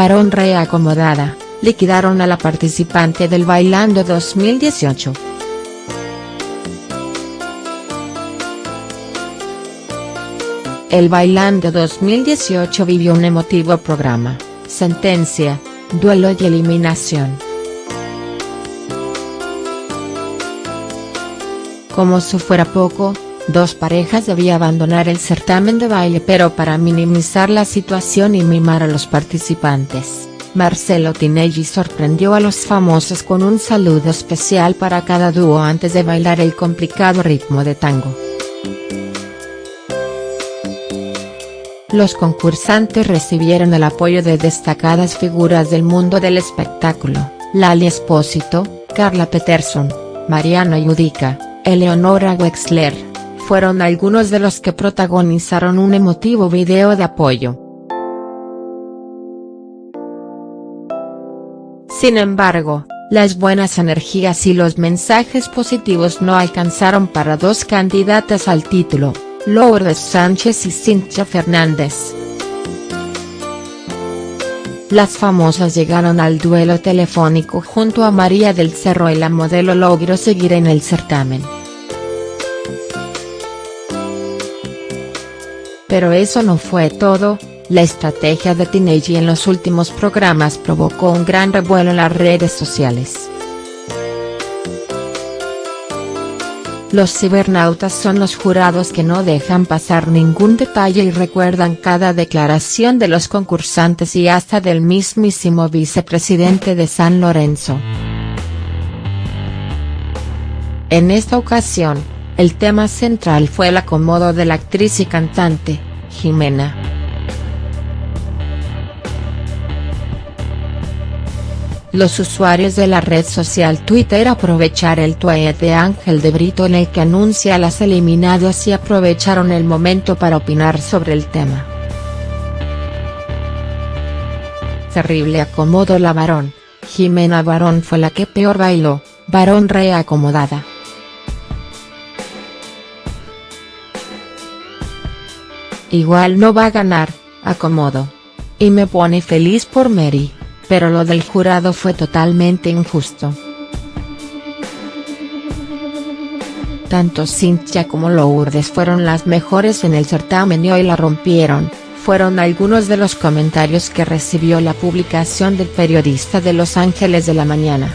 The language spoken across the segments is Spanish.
varón reacomodada, liquidaron a la participante del Bailando 2018. El Bailando 2018 vivió un emotivo programa, sentencia, duelo y eliminación. Como si fuera poco, dos parejas debían abandonar el certamen de baile pero para minimizar la situación y mimar a los participantes, Marcelo Tinelli sorprendió a los famosos con un saludo especial para cada dúo antes de bailar el complicado ritmo de tango. Los concursantes recibieron el apoyo de destacadas figuras del mundo del espectáculo, Lali Espósito, Carla Peterson, Mariana Yudica, Eleonora Wexler, fueron algunos de los que protagonizaron un emotivo video de apoyo. Sin embargo, las buenas energías y los mensajes positivos no alcanzaron para dos candidatas al título, Lourdes Sánchez y Cintia Fernández. Las famosas llegaron al duelo telefónico junto a María del Cerro y la modelo logró seguir en el certamen. Pero eso no fue todo, la estrategia de Tinelli en los últimos programas provocó un gran revuelo en las redes sociales. Los cibernautas son los jurados que no dejan pasar ningún detalle y recuerdan cada declaración de los concursantes y hasta del mismísimo vicepresidente de San Lorenzo. En esta ocasión, el tema central fue el acomodo de la actriz y cantante, Jimena. Los usuarios de la red social Twitter aprovechar el tweet de Ángel de Brito en el que anuncia las eliminadas y aprovecharon el momento para opinar sobre el tema. Terrible acomodo la varón, Jimena Varón fue la que peor bailó, varón reacomodada. Igual no va a ganar, acomodo. Y me pone feliz por Mary pero lo del jurado fue totalmente injusto. Tanto Cintia como Lourdes fueron las mejores en el certamen y hoy la rompieron, fueron algunos de los comentarios que recibió la publicación del periodista de Los Ángeles de la Mañana.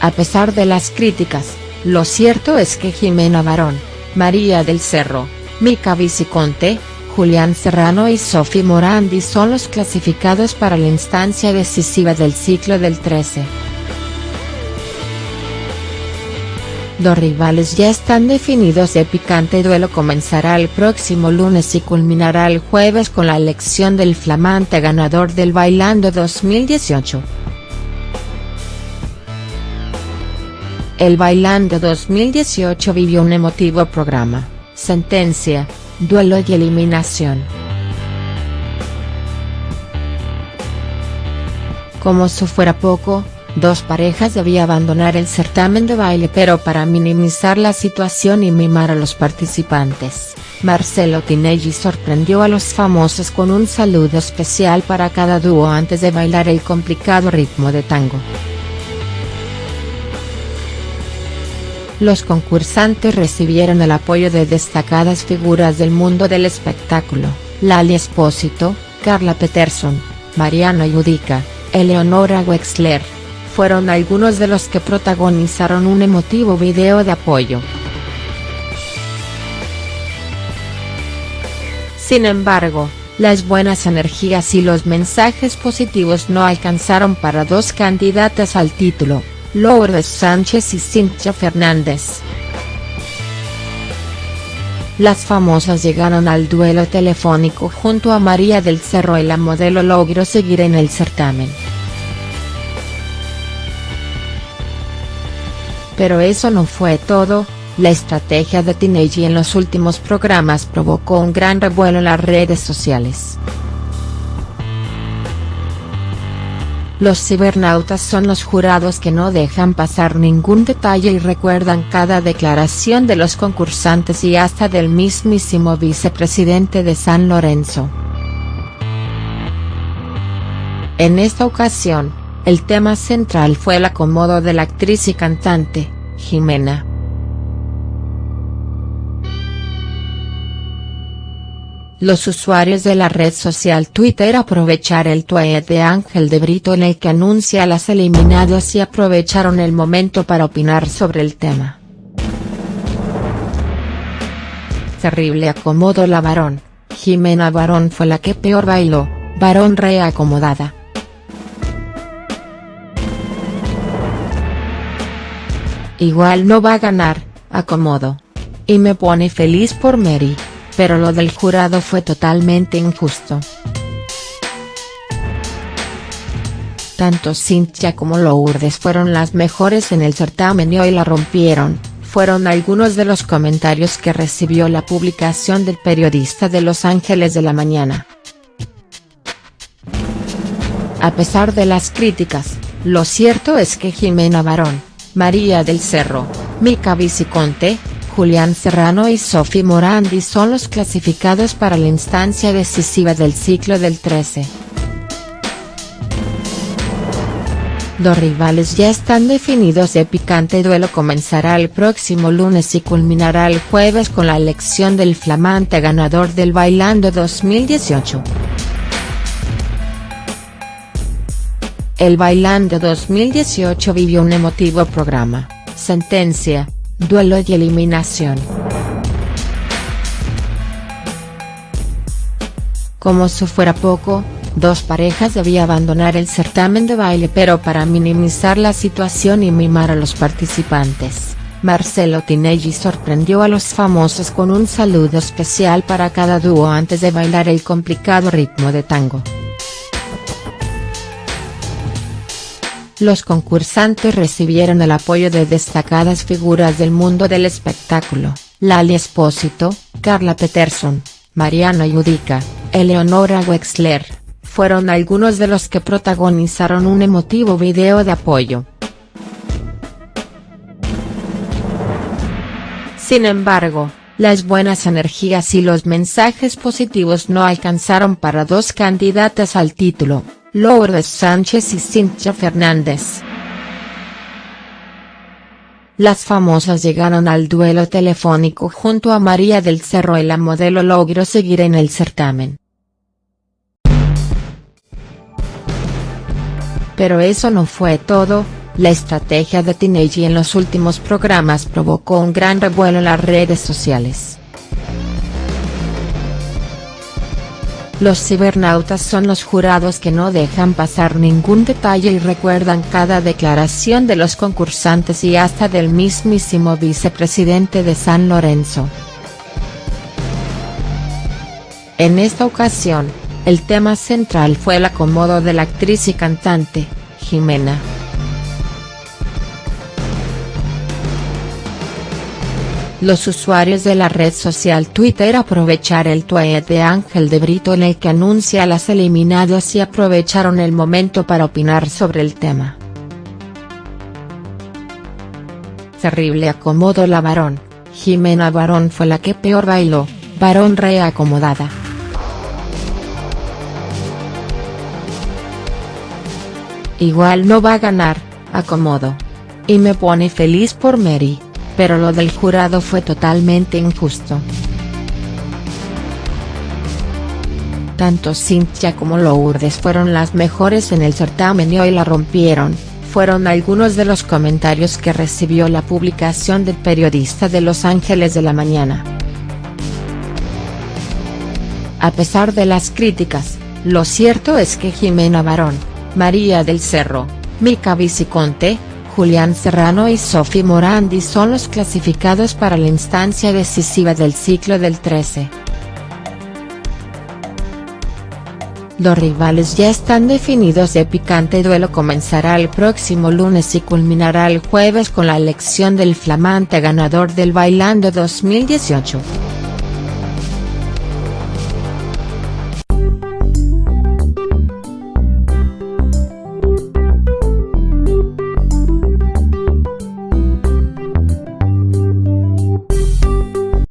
A pesar de las críticas, lo cierto es que Jimena Barón, María del Cerro, Mica Viciconte, Julián Serrano y Sophie Morandi son los clasificados para la instancia decisiva del ciclo del 13. Los rivales ya están definidos el picante duelo comenzará el próximo lunes y culminará el jueves con la elección del flamante ganador del Bailando 2018. El Bailando 2018 vivió un emotivo programa, sentencia, duelo y eliminación. Como si fuera poco, dos parejas debían abandonar el certamen de baile pero para minimizar la situación y mimar a los participantes, Marcelo Tinelli sorprendió a los famosos con un saludo especial para cada dúo antes de bailar el complicado ritmo de tango. Los concursantes recibieron el apoyo de destacadas figuras del mundo del espectáculo, Lali Espósito, Carla Peterson, Mariana Yudica, Eleonora Wexler, fueron algunos de los que protagonizaron un emotivo video de apoyo. Sin embargo, las buenas energías y los mensajes positivos no alcanzaron para dos candidatas al título, Lourdes Sánchez y Cintia Fernández. Las famosas llegaron al duelo telefónico junto a María del Cerro y la modelo logró seguir en el certamen. Pero eso no fue todo, la estrategia de Tinelli en los últimos programas provocó un gran revuelo en las redes sociales. Los cibernautas son los jurados que no dejan pasar ningún detalle y recuerdan cada declaración de los concursantes y hasta del mismísimo vicepresidente de San Lorenzo. En esta ocasión, el tema central fue el acomodo de la actriz y cantante, Jimena. Los usuarios de la red social Twitter aprovechar el tweet de Ángel de Brito en el que anuncia a las eliminadas y aprovecharon el momento para opinar sobre el tema. Terrible acomodo la varón, Jimena Varón fue la que peor bailó, varón reacomodada. Igual no va a ganar, acomodo. Y me pone feliz por Mary pero lo del jurado fue totalmente injusto. Tanto Cintia como Lourdes fueron las mejores en el certamen y hoy la rompieron, fueron algunos de los comentarios que recibió la publicación del periodista de Los Ángeles de la Mañana. A pesar de las críticas, lo cierto es que Jimena Barón, María del Cerro, Mica Viciconte, Julián Serrano y Sophie Morandi son los clasificados para la instancia decisiva del ciclo del 13. Los rivales ya están definidos y el picante duelo comenzará el próximo lunes y culminará el jueves con la elección del flamante ganador del Bailando 2018. El Bailando 2018 vivió un emotivo programa, Sentencia, duelo y eliminación. Como si fuera poco, dos parejas debían abandonar el certamen de baile pero para minimizar la situación y mimar a los participantes, Marcelo Tinelli sorprendió a los famosos con un saludo especial para cada dúo antes de bailar el complicado ritmo de tango. Los concursantes recibieron el apoyo de destacadas figuras del mundo del espectáculo, Lali Espósito, Carla Peterson, Mariana Yudica, Eleonora Wexler, fueron algunos de los que protagonizaron un emotivo video de apoyo. Sin embargo, las buenas energías y los mensajes positivos no alcanzaron para dos candidatas al título, Lourdes Sánchez y Cintia Fernández. Las famosas llegaron al duelo telefónico junto a María del Cerro y la modelo logró seguir en el certamen. Pero eso no fue todo, la estrategia de Teenage en los últimos programas provocó un gran revuelo en las redes sociales. Los cibernautas son los jurados que no dejan pasar ningún detalle y recuerdan cada declaración de los concursantes y hasta del mismísimo vicepresidente de San Lorenzo. En esta ocasión, el tema central fue el acomodo de la actriz y cantante, Jimena. Los usuarios de la red social Twitter aprovechar el tweet de Ángel de Brito en el que anuncia las eliminadas y aprovecharon el momento para opinar sobre el tema. Terrible acomodo la varón, Jimena Varón fue la que peor bailó, varón reacomodada. Igual no va a ganar, acomodo. Y me pone feliz por Mary pero lo del jurado fue totalmente injusto. Tanto Cintia como Lourdes fueron las mejores en el certamen y hoy la rompieron, fueron algunos de los comentarios que recibió la publicación del periodista de Los Ángeles de la Mañana. A pesar de las críticas, lo cierto es que Jimena Barón, María del Cerro, Mica Viciconte, Julián Serrano y Sophie Morandi son los clasificados para la instancia decisiva del ciclo del 13. Los rivales ya están definidos el picante duelo comenzará el próximo lunes y culminará el jueves con la elección del flamante ganador del Bailando 2018.